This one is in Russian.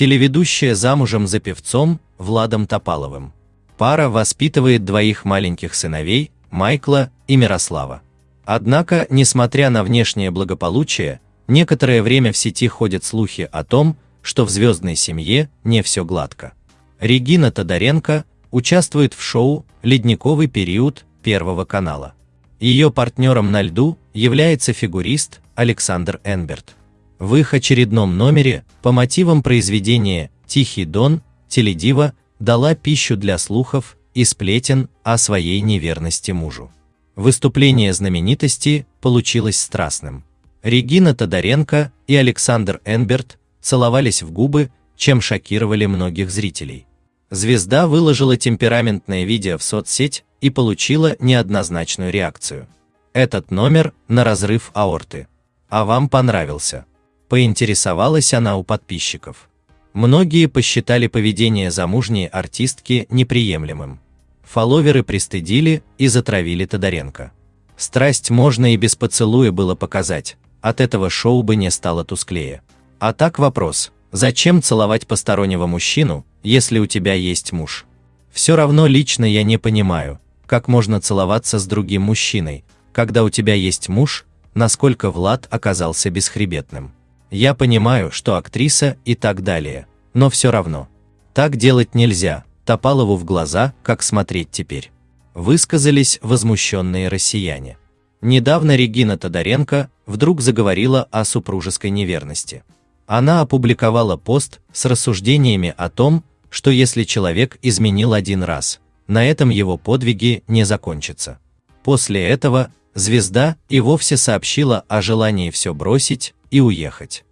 Телеведущая замужем за певцом Владом Топаловым. Пара воспитывает двоих маленьких сыновей, Майкла и Мирослава. Однако, несмотря на внешнее благополучие, некоторое время в сети ходят слухи о том, что в звездной семье не все гладко. Регина Тодоренко участвует в шоу «Ледниковый период» Первого канала. Ее партнером на льду является фигурист Александр Энберт. В их очередном номере по мотивам произведения «Тихий дон» теледива дала пищу для слухов и сплетен о своей неверности мужу. Выступление знаменитости получилось страстным. Регина Тодоренко и Александр Энберт целовались в губы, чем шокировали многих зрителей. Звезда выложила темпераментное видео в соцсеть и получила неоднозначную реакцию. Этот номер на разрыв аорты. А вам понравился? Поинтересовалась она у подписчиков. Многие посчитали поведение замужней артистки неприемлемым. Фолловеры пристыдили и затравили Тодоренко. Страсть можно и без поцелуя было показать, от этого шоу бы не стало тусклее. А так вопрос, зачем целовать постороннего мужчину, если у тебя есть муж? Все равно лично я не понимаю, как можно целоваться с другим мужчиной, когда у тебя есть муж, насколько Влад оказался бесхребетным. Я понимаю, что актриса и так далее, но все равно. Так делать нельзя, Топалову в глаза, как смотреть теперь. Высказались возмущенные россияне. Недавно Регина Тодоренко вдруг заговорила о супружеской неверности. Она опубликовала пост с рассуждениями о том, что если человек изменил один раз, на этом его подвиги не закончатся. После этого звезда и вовсе сообщила о желании все бросить и уехать.